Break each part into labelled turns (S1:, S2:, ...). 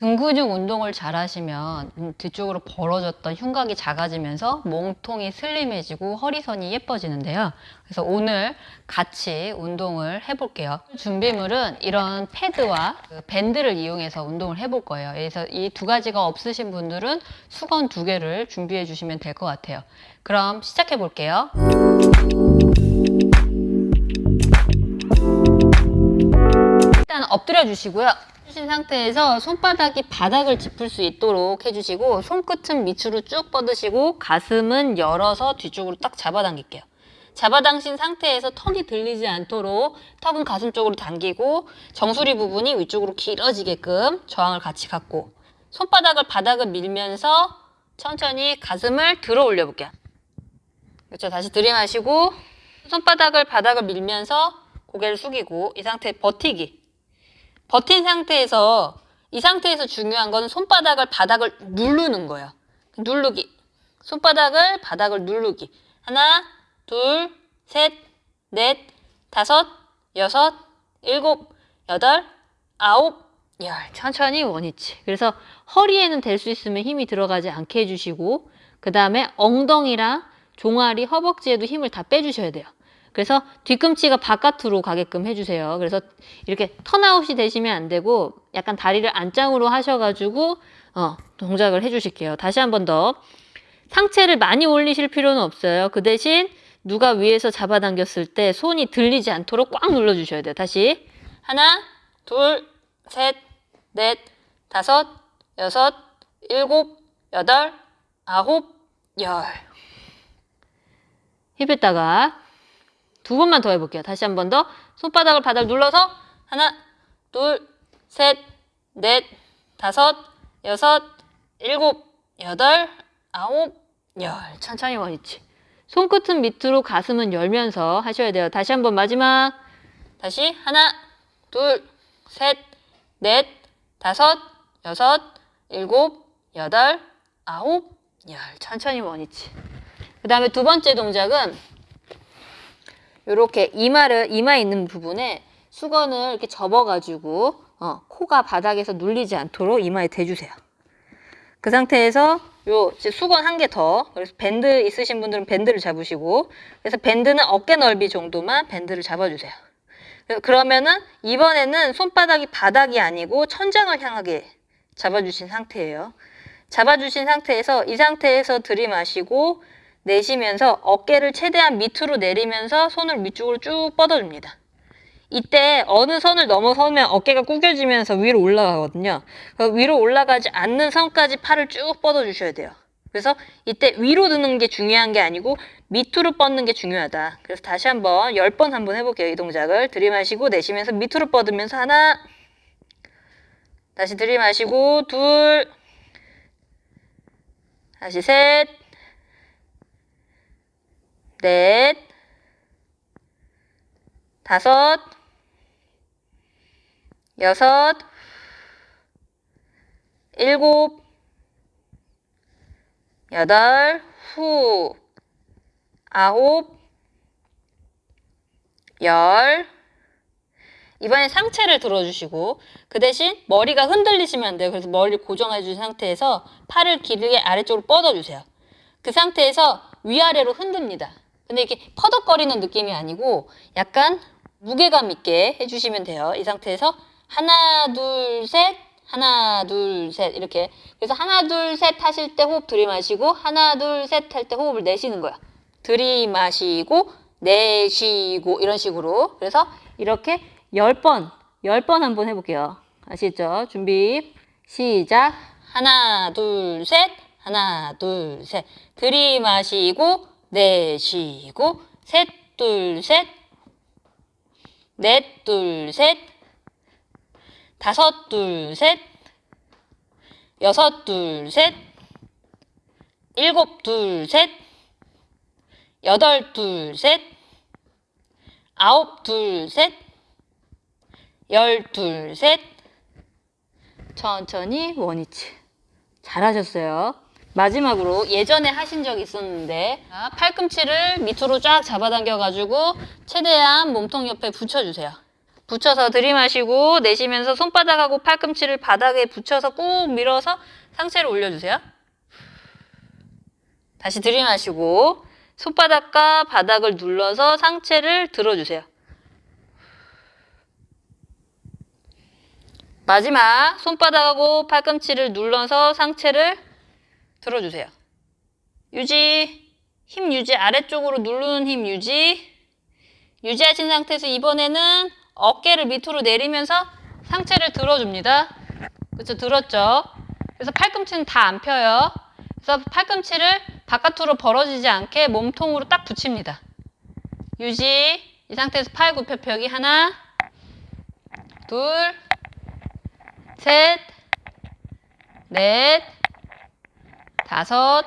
S1: 등 근육 운동을 잘 하시면 음, 뒤쪽으로 벌어졌던 흉곽이 작아지면서 몸통이 슬림해지고 허리선이 예뻐지는데요. 그래서 오늘 같이 운동을 해볼게요. 준비물은 이런 패드와 그 밴드를 이용해서 운동을 해볼 거예요. 그래서 이 두 가지가 없으신 분들은 수건 두 개를 준비해 주시면 될 것 같아요. 그럼 시작해 볼게요. 일단 엎드려 주시고요. 주신 상태에서 손바닥이 바닥을 짚을 수 있도록 해주시고 손끝은 밑으로 쭉 뻗으시고 가슴은 열어서 뒤쪽으로 딱 잡아당길게요. 잡아당긴 상태에서 턱이 들리지 않도록 턱은 가슴 쪽으로 당기고 정수리 부분이 위쪽으로 길어지게끔 저항을 같이 갖고 손바닥을 바닥을 밀면서 천천히 가슴을 들어 올려 볼게요. 그렇죠. 다시 들이마시고 손바닥을 바닥을 밀면서 고개를 숙이고 이 상태 버티기. 버틴 상태에서 이 상태에서 중요한 거는 손바닥을 바닥을 누르는 거예요. 누르기. 손바닥을 바닥을 누르기. 하나, 둘, 셋, 넷, 다섯, 여섯, 일곱, 여덟, 아홉, 열. 천천히 원위치. 그래서 허리에는 될 수 있으면 힘이 들어가지 않게 해주시고 그 다음에 엉덩이랑 종아리, 허벅지에도 힘을 다 빼주셔야 돼요. 그래서 뒤꿈치가 바깥으로 가게끔 해주세요. 그래서 이렇게 턴아웃이 되시면 안 되고 약간 다리를 안짱으로 하셔가지고 어, 동작을 해주실게요. 다시 한 번 더. 상체를 많이 올리실 필요는 없어요. 그 대신 누가 위에서 잡아당겼을 때 손이 들리지 않도록 꽉 눌러주셔야 돼요. 다시 하나, 둘, 셋, 넷, 다섯, 여섯, 일곱, 여덟, 아홉, 열. 힙했다가 두 번만 더 해볼게요. 다시 한 번 더. 손바닥을 바닥 눌러서 하나, 둘, 셋, 넷, 다섯, 여섯, 일곱, 여덟, 아홉, 열. 천천히 원위치. 손끝은 밑으로 가슴은 열면서 하셔야 돼요. 다시 한 번 마지막. 다시 하나, 둘, 셋, 넷, 다섯, 여섯, 일곱, 여덟, 아홉, 열. 천천히 원위치. 그 다음에 두 번째 동작은 이렇게 이마를 이마 있는 부분에 수건을 이렇게 접어가지고 어, 코가 바닥에서 눌리지 않도록 이마에 대주세요. 그 상태에서 요 수건 한 개 더. 그래서 밴드 있으신 분들은 밴드를 잡으시고 그래서 밴드는 어깨 넓이 정도만 밴드를 잡아주세요. 그래서 그러면은 이번에는 손바닥이 바닥이 아니고 천장을 향하게 잡아주신 상태예요. 잡아주신 상태에서 이 상태에서 들이마시고 내쉬면서 어깨를 최대한 밑으로 내리면서 손을 위쪽으로 쭉 뻗어줍니다. 이때 어느 선을 넘어서면 어깨가 구겨지면서 위로 올라가거든요. 위로 올라가지 않는 선까지 팔을 쭉 뻗어주셔야 돼요. 그래서 이때 위로 드는 게 중요한 게 아니고 밑으로 뻗는 게 중요하다. 그래서 다시 한번 10번 한번 해볼게요. 이 동작을 들이마시고 내쉬면서 밑으로 뻗으면서 하나 다시 들이마시고 둘 다시 셋 넷, 다섯, 여섯, 일곱, 여덟, 후, 아홉, 열. 이번엔 상체를 들어주시고 그 대신 머리가 흔들리시면 안 돼요. 그래서 머리를 고정해 주신 상태에서 팔을 길게 아래쪽으로 뻗어주세요. 그 상태에서 위아래로 흔듭니다. 근데 이렇게 퍼덕거리는 느낌이 아니고 약간 무게감 있게 해주시면 돼요. 이 상태에서 하나, 둘, 셋, 하나, 둘, 셋 이렇게 그래서 하나, 둘, 셋 하실 때 호흡 들이마시고 하나, 둘, 셋 할 때 호흡을 내쉬는 거야. 들이마시고 내쉬고 이런 식으로 그래서 이렇게 열번 열 번 한번 해볼게요. 아시죠? 준비 시작 하나, 둘, 셋 하나, 둘, 셋 들이마시고 내쉬고 셋, 둘, 셋, 넷, 둘, 셋, 다섯, 둘, 셋, 여섯, 둘, 셋, 일곱, 둘, 셋, 여덟, 둘, 셋, 아홉, 둘, 셋, 열, 둘, 셋, 천천히 원위치. 잘하셨어요. 마지막으로 예전에 하신 적 있었는데 팔꿈치를 밑으로 쫙 잡아당겨 가지고 최대한 몸통 옆에 붙여주세요. 붙여서 들이마시고 내쉬면서 손바닥하고 팔꿈치를 바닥에 붙여서 꾹 밀어서 상체를 올려주세요. 다시 들이마시고 손바닥과 바닥을 눌러서 상체를 들어주세요. 마지막 손바닥하고 팔꿈치를 눌러서 상체를 들어주세요. 유지, 힘 유지, 아래쪽으로 누르는 힘 유지. 유지하신 상태에서 이번에는 어깨를 밑으로 내리면서 상체를 들어줍니다. 그렇죠? 들었죠? 그래서 팔꿈치는 다 안 펴요. 그래서 팔꿈치를 바깥으로 벌어지지 않게 몸통으로 딱 붙입니다. 유지. 이 상태에서 팔 굽혀 펴기 하나, 둘, 셋, 넷, 다섯,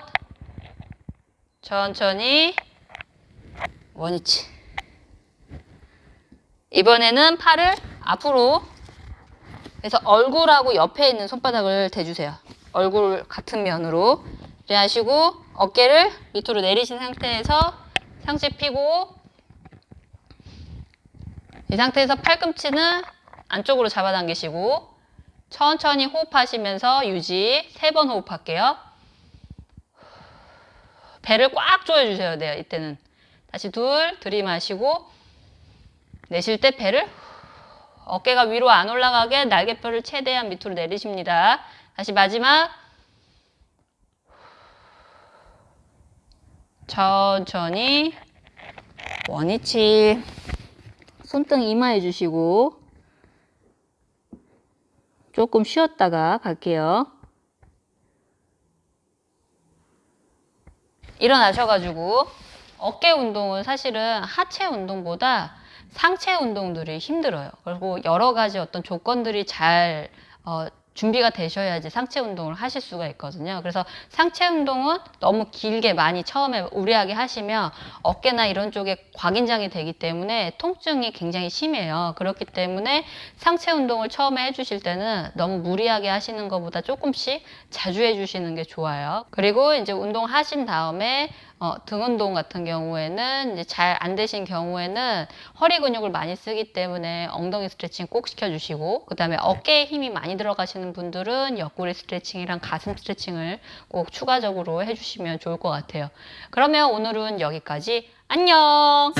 S1: 천천히 원위치. 이번에는 팔을 앞으로 그래서 얼굴하고 옆에 있는 손바닥을 대주세요. 얼굴 같은 면으로 이렇게 하시고 어깨를 밑으로 내리신 상태에서 상체 펴고 이 상태에서 팔꿈치는 안쪽으로 잡아당기시고 천천히 호흡하시면서 유지 세 번 호흡할게요. 배를 꽉 조여주셔야 돼요. 이때는 다시 둘 들이마시고 내쉴 때 배를 어깨가 위로 안 올라가게 날개뼈를 최대한 밑으로 내리십니다. 다시 마지막 천천히 원위치 손등 이마해 주시고 조금 쉬었다가 갈게요. 일어나셔가지고 어깨 운동은 사실은 하체 운동보다 상체 운동들이 힘들어요. 그리고 여러 가지 어떤 조건들이 잘 어, 준비가 되셔야지 상체 운동을 하실 수가 있거든요. 그래서 상체 운동은 너무 길게 많이 처음에 무리하게 하시면 어깨나 이런 쪽에 곽인장이 되기 때문에 통증이 굉장히 심해요. 그렇기 때문에 상체 운동을 처음에 해주실 때는 너무 무리하게 하시는 것보다 조금씩 자주 해주시는 게 좋아요. 그리고 이제 운동하신 다음에 어, 등 운동 같은 경우에는 이제 잘 안 되신 경우에는 허리 근육을 많이 쓰기 때문에 엉덩이 스트레칭 꼭 시켜주시고 그 다음에 어깨에 힘이 많이 들어가시는 분들은 옆구리 스트레칭이랑 가슴 스트레칭을 꼭 추가적으로 해주시면 좋을 것 같아요. 그러면 오늘은 여기까지 안녕!